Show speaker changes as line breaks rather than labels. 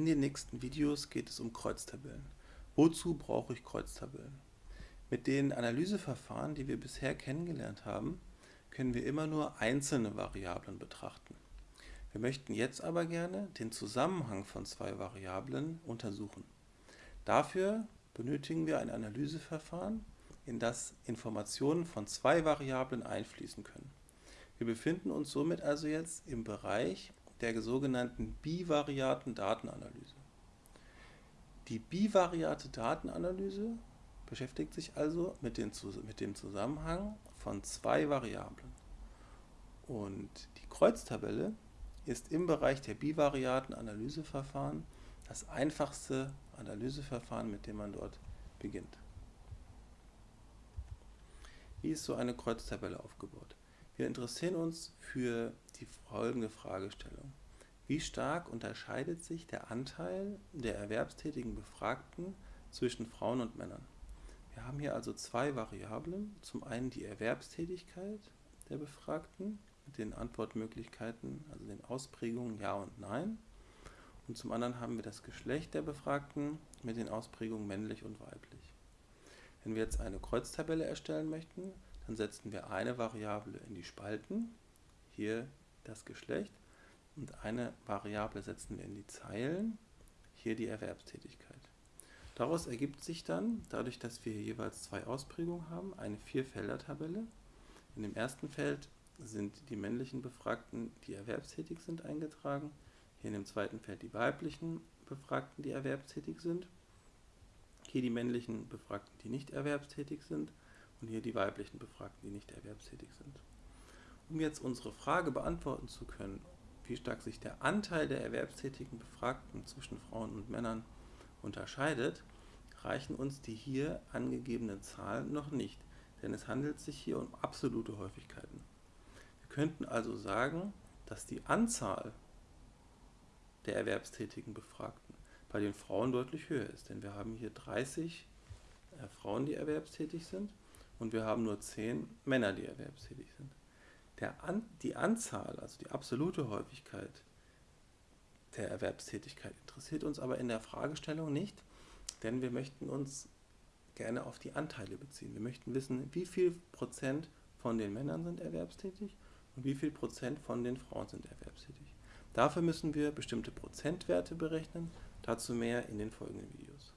In den nächsten Videos geht es um Kreuztabellen. Wozu brauche ich Kreuztabellen? Mit den Analyseverfahren, die wir bisher kennengelernt haben, können wir immer nur einzelne Variablen betrachten. Wir möchten jetzt aber gerne den Zusammenhang von zwei Variablen untersuchen. Dafür benötigen wir ein Analyseverfahren, in das Informationen von zwei Variablen einfließen können. Wir befinden uns somit also jetzt im Bereich der sogenannten bivariaten Datenanalyse. Die bivariate Datenanalyse beschäftigt sich also mit, den, mit dem Zusammenhang von zwei Variablen. Und die Kreuztabelle ist im Bereich der bivariaten Analyseverfahren das einfachste Analyseverfahren, mit dem man dort beginnt. Wie ist so eine Kreuztabelle aufgebaut? Wir interessieren uns für die folgende Fragestellung. Wie stark unterscheidet sich der Anteil der erwerbstätigen Befragten zwischen Frauen und Männern? Wir haben hier also zwei Variablen. Zum einen die Erwerbstätigkeit der Befragten mit den Antwortmöglichkeiten, also den Ausprägungen Ja und Nein. Und zum anderen haben wir das Geschlecht der Befragten mit den Ausprägungen männlich und weiblich. Wenn wir jetzt eine Kreuztabelle erstellen möchten, dann setzen wir eine Variable in die Spalten, hier das Geschlecht, und eine Variable setzen wir in die Zeilen, hier die Erwerbstätigkeit. Daraus ergibt sich dann, dadurch, dass wir jeweils zwei Ausprägungen haben, eine Vierfelder-Tabelle. In dem ersten Feld sind die männlichen Befragten, die erwerbstätig sind, eingetragen. Hier in dem zweiten Feld die weiblichen Befragten, die erwerbstätig sind. Hier die männlichen Befragten, die nicht erwerbstätig sind und hier die weiblichen Befragten, die nicht erwerbstätig sind. Um jetzt unsere Frage beantworten zu können, wie stark sich der Anteil der erwerbstätigen Befragten zwischen Frauen und Männern unterscheidet, reichen uns die hier angegebenen Zahlen noch nicht, denn es handelt sich hier um absolute Häufigkeiten. Wir könnten also sagen, dass die Anzahl der erwerbstätigen Befragten bei den Frauen deutlich höher ist, denn wir haben hier 30 äh, Frauen, die erwerbstätig sind und wir haben nur 10 Männer, die erwerbstätig sind. Der An die Anzahl, also die absolute Häufigkeit der Erwerbstätigkeit interessiert uns aber in der Fragestellung nicht, denn wir möchten uns gerne auf die Anteile beziehen. Wir möchten wissen, wie viel Prozent von den Männern sind erwerbstätig und wie viel Prozent von den Frauen sind erwerbstätig. Dafür müssen wir bestimmte Prozentwerte berechnen, dazu mehr in den folgenden Videos.